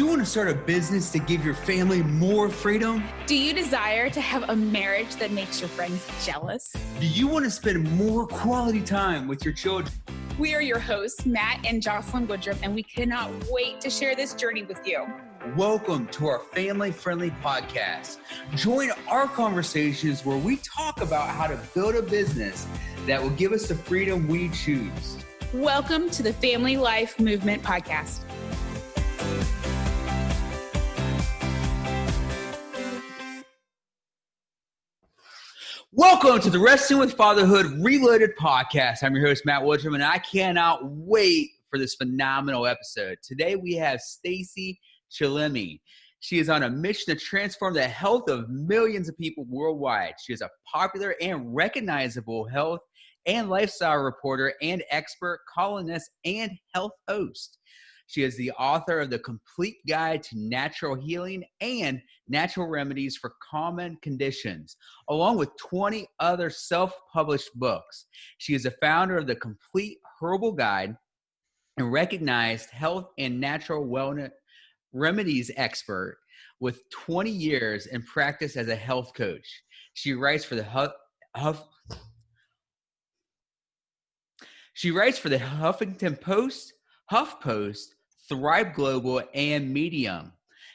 you want to start a business to give your family more freedom? Do you desire to have a marriage that makes your friends jealous? Do you want to spend more quality time with your children? We are your hosts, Matt and Jocelyn Woodrum, and we cannot wait to share this journey with you. Welcome to our family friendly podcast. Join our conversations where we talk about how to build a business that will give us the freedom we choose. Welcome to the Family Life Movement Podcast. Welcome to the Wrestling with Fatherhood Reloaded podcast. I'm your host, Matt Woodrum, and I cannot wait for this phenomenal episode. Today we have Stacy Chillemi. She is on a mission to transform the health of millions of people worldwide. She is a popular and recognizable health and lifestyle reporter and expert columnist and health host. She is the author of The Complete Guide to Natural Healing and Natural Remedies for Common Conditions, along with 20 other self published books. She is the founder of The Complete Herbal Guide and recognized health and natural wellness remedies expert with 20 years in practice as a health coach. She writes for the Huff, Huff she writes for the Huffington Post, HuffPost, Thrive Global, and Medium.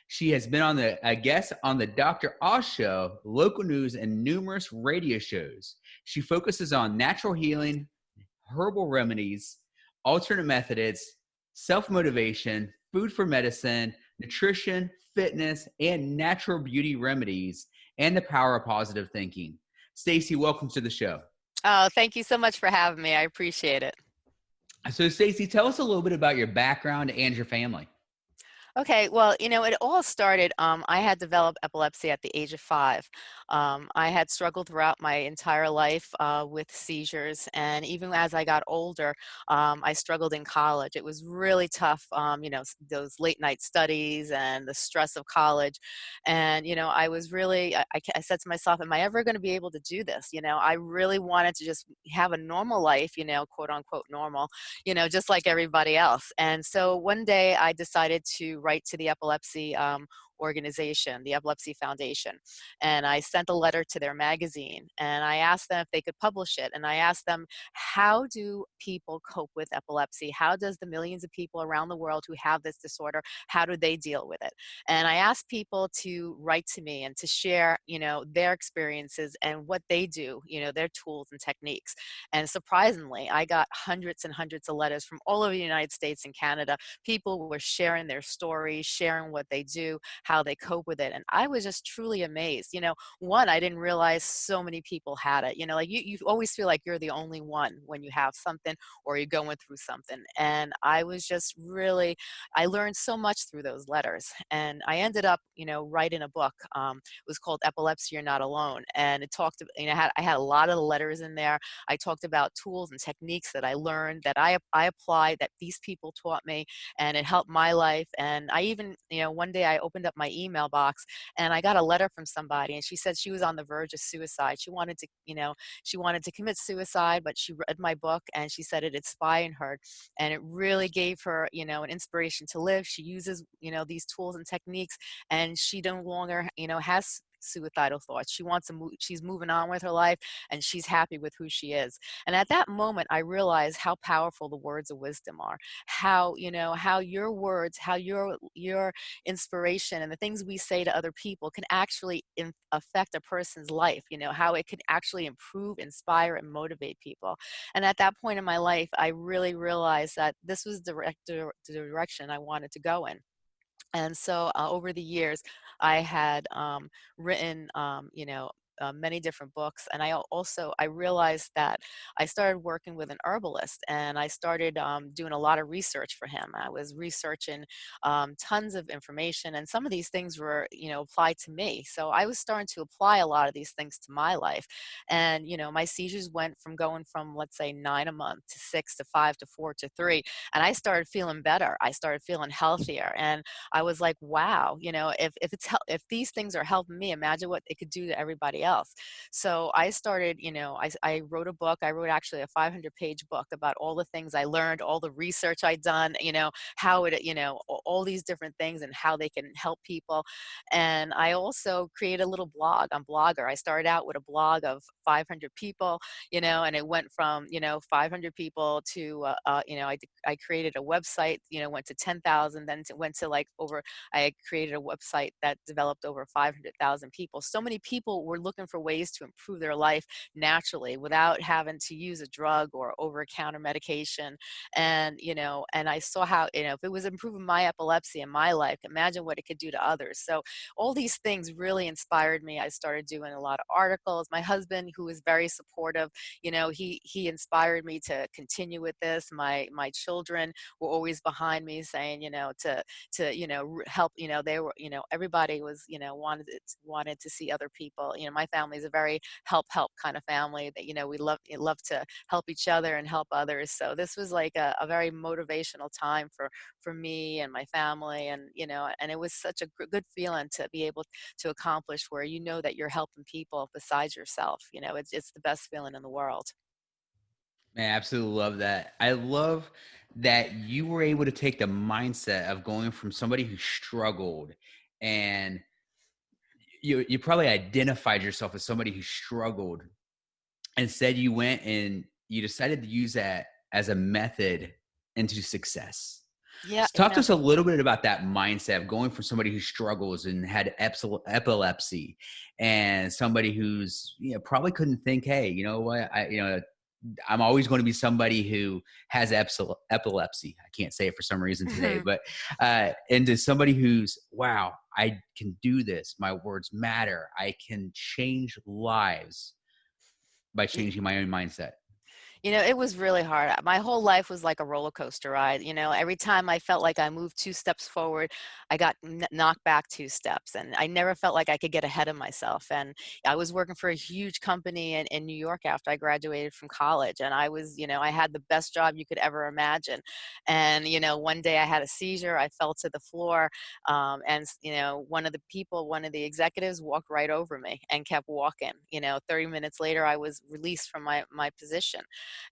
She has been on the a guest on the Dr. Oz show, local news, and numerous radio shows. She focuses on natural healing, herbal remedies, alternate methods, self motivation, food for medicine, nutrition, fitness, and natural beauty remedies, and the power of positive thinking. Stacy, welcome to the show. Oh, thank you so much for having me. I appreciate it. So, Stacy, tell us a little bit about your background and your family. Okay, well, you know, it all started. Um, I had developed epilepsy at the age of five. Um, I had struggled throughout my entire life uh, with seizures, and even as I got older, um, I struggled in college. It was really tough, um, you know, those late night studies and the stress of college. And, you know, I was really, I, I said to myself, Am I ever going to be able to do this? You know, I really wanted to just have a normal life, you know, quote unquote normal, you know, just like everybody else. And so one day I decided to write to the epilepsy um, organization, the Epilepsy Foundation. And I sent a letter to their magazine and I asked them if they could publish it. And I asked them, how do people cope with epilepsy? How does the millions of people around the world who have this disorder, how do they deal with it? And I asked people to write to me and to share, you know, their experiences and what they do, you know, their tools and techniques. And surprisingly, I got hundreds and hundreds of letters from all over the United States and Canada. People were sharing their stories, sharing what they do, how they cope with it. And I was just truly amazed. You know, one, I didn't realize so many people had it. You know, like you, you always feel like you're the only one when you have something or you're going through something. And I was just really, I learned so much through those letters. And I ended up, you know, writing a book. Um, it was called Epilepsy You're Not Alone. And it talked, you know, I had, I had a lot of the letters in there. I talked about tools and techniques that I learned that I, I applied that these people taught me and it helped my life. And I even, you know, one day I opened up my email box and I got a letter from somebody and she said she was on the verge of suicide. She wanted to, you know, she wanted to commit suicide, but she read my book and she said it inspired her and it really gave her, you know, an inspiration to live. She uses, you know, these tools and techniques and she no longer, you know, has suicidal thoughts. She wants to move, she's moving on with her life and she's happy with who she is. And at that moment, I realized how powerful the words of wisdom are. How, you know, how your words, how your, your inspiration and the things we say to other people can actually in, affect a person's life, you know, how it can actually improve, inspire, and motivate people. And at that point in my life, I really realized that this was direct, the direction I wanted to go in. And so uh, over the years, I had um, written, um, you know, uh, many different books and i also i realized that i started working with an herbalist and i started um, doing a lot of research for him. I was researching um, tons of information and some of these things were you know applied to me so i was starting to apply a lot of these things to my life and you know my seizures went from going from let's say nine a month to six to five to four to three and i started feeling better. I started feeling healthier and i was like wow you know if, if it's if these things are helping me imagine what it could do to everybody else. So I started, you know, I, I wrote a book. I wrote actually a 500 page book about all the things I learned, all the research I'd done, you know, how it, you know, all these different things and how they can help people. And I also created a little blog on Blogger. I started out with a blog of 500 people, you know, and it went from, you know, 500 people to, uh, uh, you know, I, I created a website, you know, went to 10,000, then to, went to like over, I created a website that developed over 500,000 people. So many people were looking for ways to improve their life naturally without having to use a drug or over-counter medication. And, you know, and I saw how, you know, if it was improving my epilepsy in my life, imagine what it could do to others. So all these things really inspired me. I started doing a lot of articles. My husband, who is very supportive, you know, he, he inspired me to continue with this. My, my children were always behind me saying, you know, to, to, you know, help, you know, they were, you know, everybody was, you know, wanted, wanted to see other people. You know, my family is a very help, help kind of family that, you know, we love, eh, love to help each other and help others. So this was like a, a very motivational time for, for me and my family. And, you know, and it was such a good feeling to be able to accomplish where you know that you're helping people besides yourself. You know, it's, it's the best feeling in the world. Man, I absolutely love that. I love that you were able to take the mindset of going from somebody who struggled and you you probably identified yourself as somebody who struggled instead you went and you decided to use that as a method into success. Yeah so talk to us a little bit about that mindset of going from somebody who struggles and had epilepsy and somebody who's you know probably couldn't think hey you know what? I you know I'm always going to be somebody who has epilepsy. I can't say it for some reason today, but uh, into somebody who's wow, I can do this. My words matter. I can change lives by changing my own mindset. You know, it was really hard. My whole life was like a roller coaster ride. You know, every time I felt like I moved two steps forward, I got knocked back two steps. And I never felt like I could get ahead of myself. And I was working for a huge company in, in New York after I graduated from college. And I was, you know, I had the best job you could ever imagine. And, you know, one day I had a seizure. I fell to the floor. Um, and, you know, one of the people, one of the executives walked right over me and kept walking. You know, 30 minutes later, I was released from my, my position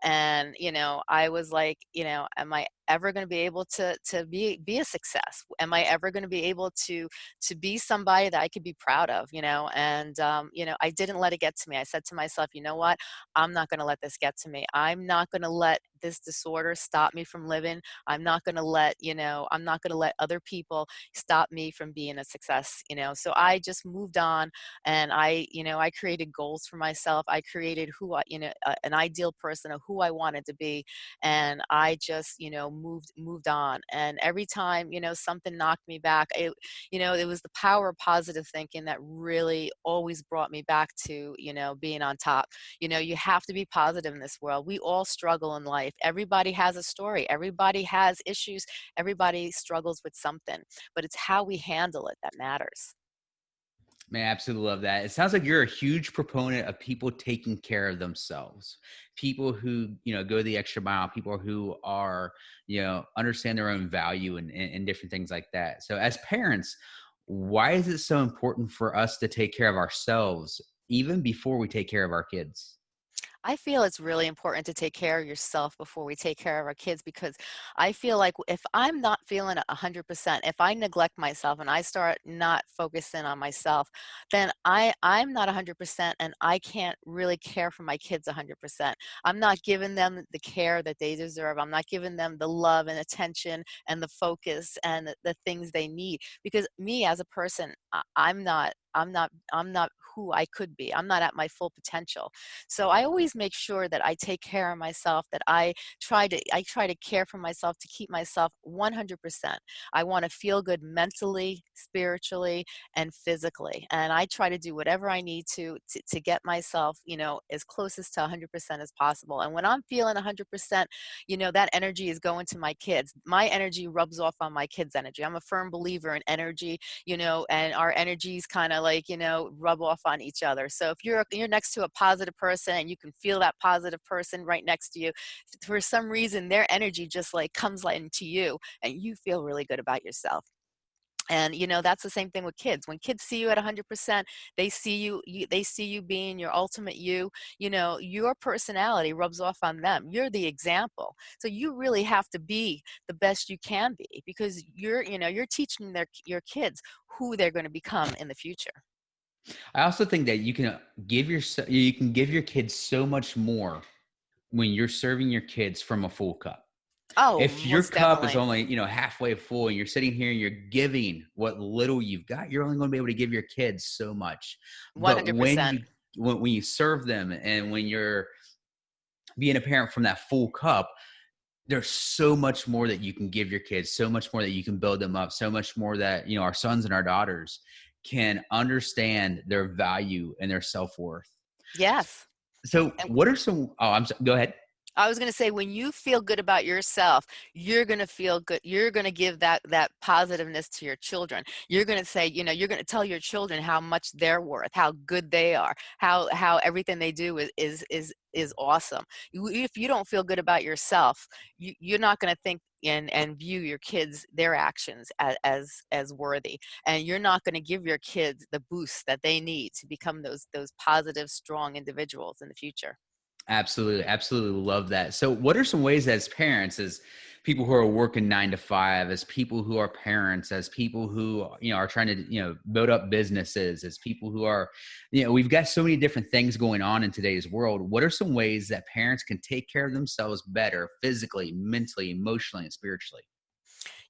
and you know i was like you know am i ever going to be able to to be be a success? Am i ever going to be able to to be somebody that i could be proud of? you know and um, you know i didn't let it get to me. I said to myself you know what? I'm not going to let this get to me. I'm not going to let this disorder stop me from living i'm not going to let you know i'm not going to let other people stop me from being a success you know so i just moved on and i you know i created goals for myself i created who i you know uh, an ideal person of who i wanted to be and i just you know moved moved on and every time you know something knocked me back it you know it was the power of positive thinking that really always brought me back to you know being on top you know you have to be positive in this world we all struggle in life everybody has a story everybody has issues everybody struggles with something but it's how we handle it that matters Man, I absolutely love that. It sounds like you're a huge proponent of people taking care of themselves. People who, you know, go the extra mile, people who are, you know, understand their own value and, and, and different things like that. So as parents, why is it so important for us to take care of ourselves even before we take care of our kids? I feel it's really important to take care of yourself before we take care of our kids because I feel like if I'm not feeling 100%, if I neglect myself and I start not focusing on myself, then I, I'm not 100% and I can't really care for my kids 100%. I'm not giving them the care that they deserve. I'm not giving them the love and attention and the focus and the, things they need because me as a person, I'm not I'm not I'm not who I could be. I'm not at my full potential. So I mm-hmm. always make sure that I take care of myself, that I try to I try to care for myself to keep myself 100%. I want to feel good mentally, spiritually, and physically. And I try to do whatever I need to to, to get myself, you know, as closest to 100% as possible. And when I'm feeling 100%, you know, that energy is going to my kids. My energy rubs off on my kids' energy. I'm a firm believer in energy, you know, and our energies kind of like, you know, rub off on each other. So if you're you're next to a positive person and you can feel that positive person right next to you, for some reason their energy just like comes into you and you feel really good about yourself. and you know that's the same thing with kids when kids see you at 100% they see you, you, they see you being your ultimate you you know your personality rubs off on them you're the example so you really have to be the best you can be because you're you know you're teaching their your kids who they're going to become in the future i also think that you can uh, give your you can give your kids so much more when you're serving your kids from a full cup Oh, if your cup definitely. is only you know halfway full and you're sitting here and you're giving what little you've got you're only going to be able to give your kids so much 100%. but when you when, when you serve them and when you're being a parent from that full cup there's so much more that you can give your kids so much more that you can build them up so much more that you know our sons and our daughters can understand their value and their self-worth yes so what are some oh i'm sorry go ahead I was going to say when you feel good about yourself, you're going to feel good. You're going to give that that positiveness to your children. You're going to say, you know, you're going to tell your children how much they're worth, how good they are, how how everything they do is is is is awesome. If you don't feel good about yourself, you, you're not going to think and and view your kids their actions as as, as worthy and you're not going to give your kids the boost that they need to become those those positive strong individuals in the future Absolutely, absolutely love that. So, what are some ways as parents, as people who are working nine to five, as people who are parents, as people who you know are trying to you know build up businesses, as people who are, you know, we've got so many different things going on in today's world. What are some ways that parents can take care of themselves better, physically, mentally, emotionally, and spiritually?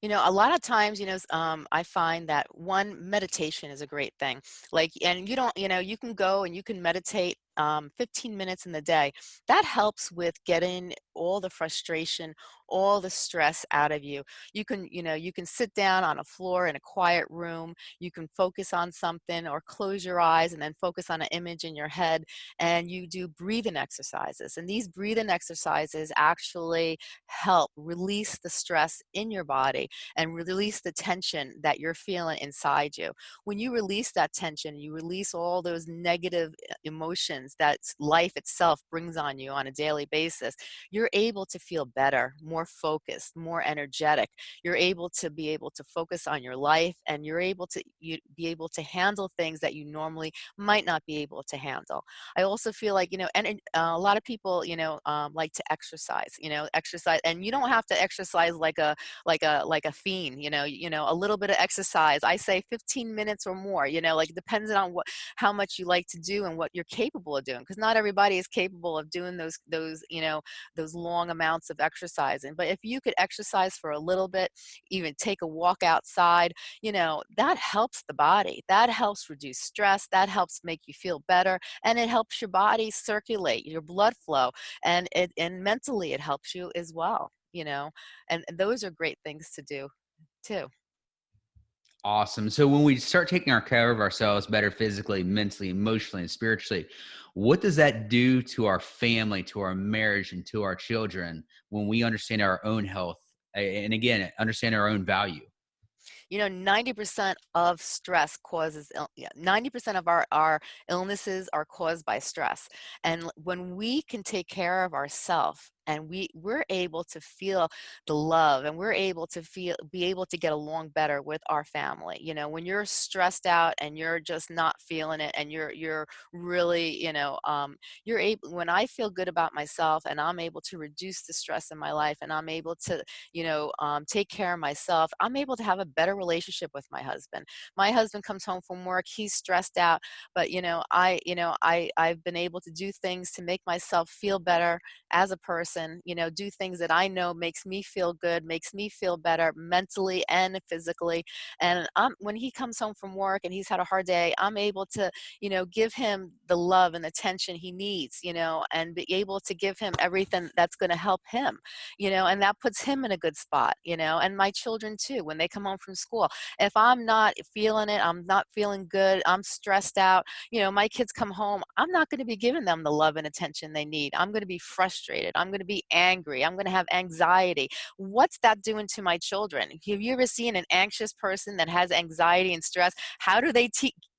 You know, a lot of times, you know, um, I find that one meditation is a great thing. Like, and you don't, you know, you can go and you can meditate um, 15 minutes in the day, that helps with getting all the frustration, all the stress out of you. You can, you know, you can sit down on a floor in a quiet room, you can focus on something or close your eyes and then focus on an image in your head and you do breathing exercises. And these breathing exercises actually help release the stress in your body and release the tension that you're feeling inside you. When you release that tension, you release all those negative eh, emotions that life itself brings on you on a daily basis, you're able to feel better, more focused, more energetic. You're able to be able to focus on your life and you're able to you, be able to handle things that you normally might not be able to handle. I also feel like, you know, and uh, a lot of people, you know, um, like to exercise, you know, exercise, and you don't have to exercise like a, like a, like a fiend, you know, you know, a little bit of exercise. I say 15 minutes or more, you know, like depends on what, how much you like to do and what you're capable of doing because not everybody is capable of doing those those you know those long amounts of exercising but if you could exercise for a little bit even take a walk outside you know that helps the body that helps reduce stress that helps make you feel better and it helps your body circulate your blood flow and it and mentally it helps you as well you know and those are great things to do too Awesome. So when we start taking our care of ourselves better physically, mentally, emotionally, and spiritually, what does that do to our family, to our marriage, and to our children when we understand our own health and again, understand our own value? You know, 90% of stress causes, 90% of our, our illnesses are caused by stress. And when we can take care of ourselves and we we're able to feel the love and we're able to feel be able to get along better with our family you know when you're stressed out and you're just not feeling it and you're you're really you know um, you're able when i feel good about myself and i'm able to reduce the stress in my life and i'm able to you know um, take care of myself i'm able to have a better relationship with my husband. My husband comes home from work he's stressed out but you know i you know i i've been able to do things to make myself feel better as a person person, you know, do things that I know makes me feel good, makes me feel better mentally and physically. And I'm, when he comes home from work and he's had a hard day, I'm able to, you know, give him the love and attention he needs, you know, and be able to give him everything that's going to help him, you know, and that puts him in a good spot, you know, and my children too, when they come home from school. If I'm not feeling it, I'm not feeling good, I'm stressed out, you know, my kids come home, I'm not going to be giving them the love and attention they need. I'm going to be frustrated. I'm going to be angry. I'm going to have anxiety. What's that doing to my children? Have you ever seen an anxious person that has anxiety and stress? How do they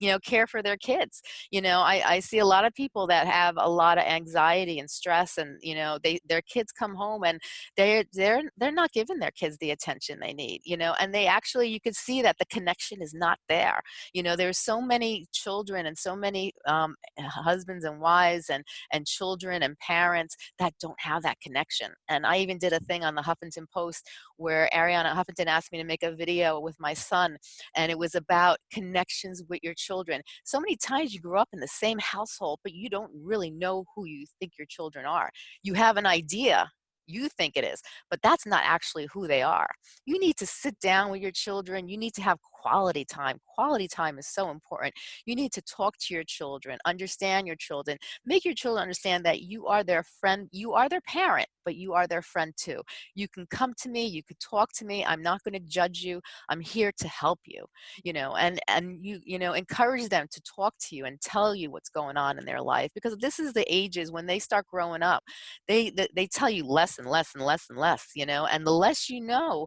you know care for their kids you know I, I see a lot of people that have a lot of anxiety and stress and you know they their kids come home and they're they're they're not giving their kids the attention they need you know and they actually you can see that the connection is not there you know there's so many children and so many um, husbands and wives and and children and parents that don't have that connection and i even did a thing on the huffington post where arianna huffington asked me to make a video with my son and it was about connections with your children children. So many times you grow up in the same household, but you don't really know who you think your children are. You have an idea you think it is, but that's not actually who they are. You need to sit down with your children. You need to have quality time. Quality time is so important. You need to talk to your children, understand your children, make your children understand that you are their friend, you are their parent, but you are their friend too. You can come to me, you could talk to me. I'm not going to judge you. I'm here to help you, you know, and and you you know, encourage them to talk to you and tell you what's going on in their life because this is the ages when they start growing up. They they, they tell you less and less and less and less, you know, and the less you know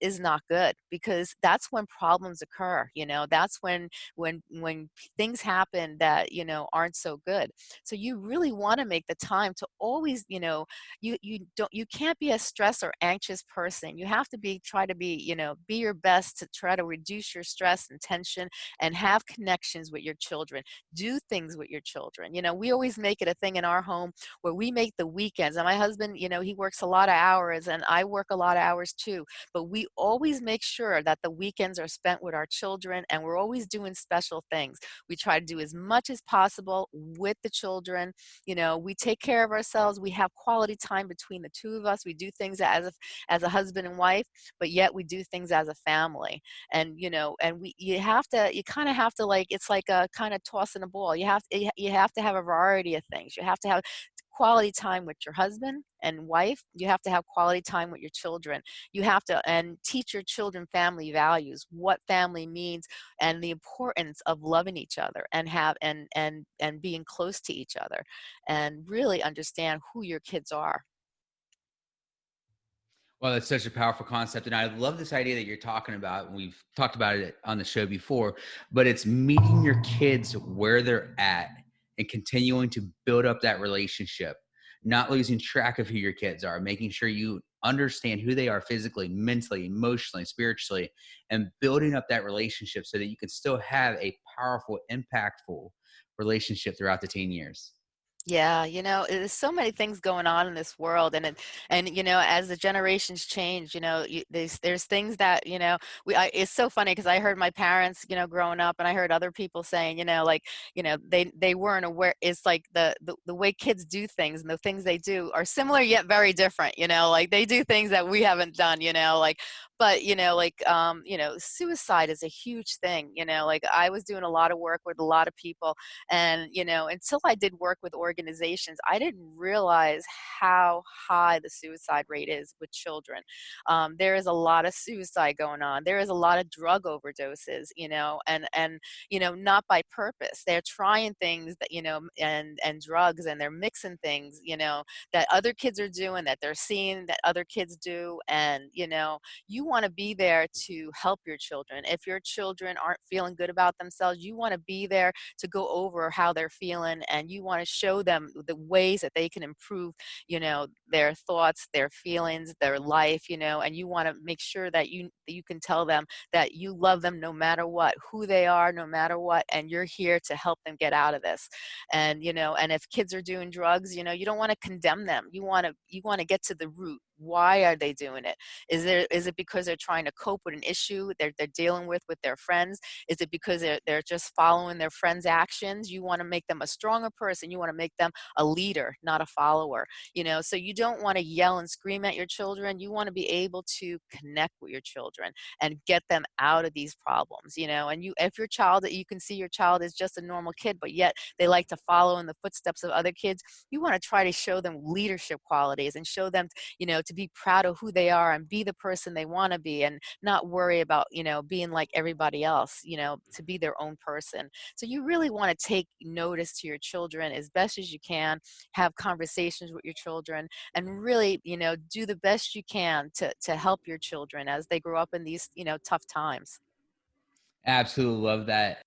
is not good because that's when problems problems occur you know that's when when when things happen that you know aren't so good. So you really want to make the time to always you know you you don't you can't be a stress or anxious person. You have to be try to be you know be your best to try to reduce your stress and tension and have connections with your children. Do things with your children. You know we always make it a thing in our home where we make the weekends. And my husband you know he works a lot of hours and i work a lot of hours too. But we always make sure that the weekends are spent with our children and we're always doing special things. We try to do as much as possible with the children. You know, we take care of ourselves. We have quality time between the two of us. We do things as a, as a husband and wife, but yet we do things as a family. And, you know, and we, you have to, you kind of have to like, it's like a kind of tossing a ball. You have, you have to have a variety of things. You have to have quality time with your husband and wife you have to have quality time with your children you have to and teach your children family values what family means and the importance of loving each other and have and and and being close to each other and really understand who your kids are well, that's such a powerful concept. And I love this idea that you're talking about. We've talked about it on the show before, but it's meeting your kids where they're at and continuing to build up that relationship, not losing track of who your kids are, making sure you understand who they are physically, mentally, emotionally, spiritually, and building up that relationship so that you can still have a powerful, impactful relationship throughout the teen years. Yeah, you know, there's so many things going on in this world, and and you know, as the generations change, you know, you, there's there's things that you know, we. I, it's so funny because I heard my parents, you know, growing up, and I heard other people saying, you know, like, you know, they they weren't aware. It's like the the, the way kids do things and the things they do are similar yet very different. You know, like they do things that we haven't done. You know, like but you know like um, you know suicide is a huge thing you know like i was doing a lot of work with a lot of people and you know until i did work with organizations i didn't realize how high the suicide rate is with children. Um, there is a lot of suicide going on there is a lot of drug overdoses you know and and you know not by purpose they're trying things that you know and and drugs and they're mixing things you know that other kids are doing that they're seeing that other kids do and you know you want to be there to help your children. If your children aren't feeling good about themselves, you want to be there to go over how they're feeling and you want to show them the ways that they can improve, you know, their thoughts, their feelings, their life, you know, and you want to make sure that you that you can tell them that you love them no matter what, who they are no matter what and you're here to help them get out of this. And you know, and if kids are doing drugs, you know, you don't want to condemn them. You want to you want to get to the root why are they doing it? Is there is it because they're trying to cope with an issue they're, they're dealing with with their friends? Is it because they're, they're just following their friends actions? You want to make them a stronger person you want to make them a leader not a follower you know? So you don't want to yell and scream at your children you want to be able to connect with your children and get them out of these problems you know? And you if your child that you can see your child is just a normal kid but yet they like to follow in the footsteps of other kids you want to try to show them leadership qualities and show them you know to be proud of who they are and be the person they want to be and not worry about, you know, being like everybody else, you know, to be their own person. So you really want to take notice to your children as best as you can, have conversations with your children and really, you know, do the best you can to to help your children as they grow up in these, you know, tough times. Absolutely love that.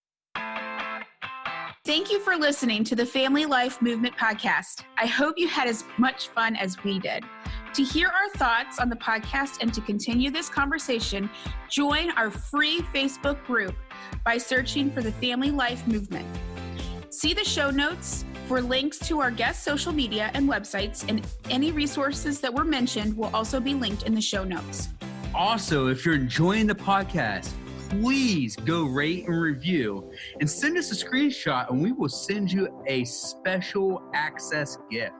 Thank you for listening to the Family Life Movement podcast. I hope you had as much fun as we did. To hear our thoughts on the podcast and to continue this conversation, join our free Facebook group by searching for the Family Life Movement. See the show notes for links to our guest social media and websites, and any resources that were mentioned will also be linked in the show notes. Also, if you're enjoying the podcast, please go rate and review and send us a screenshot and we will send you a special access gift.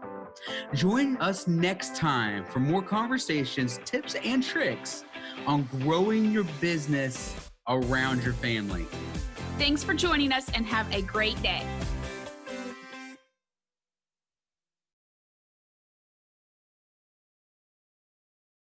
Join us next time for more conversations, tips, and tricks on growing your business around your family. Thanks for joining us and have a great day.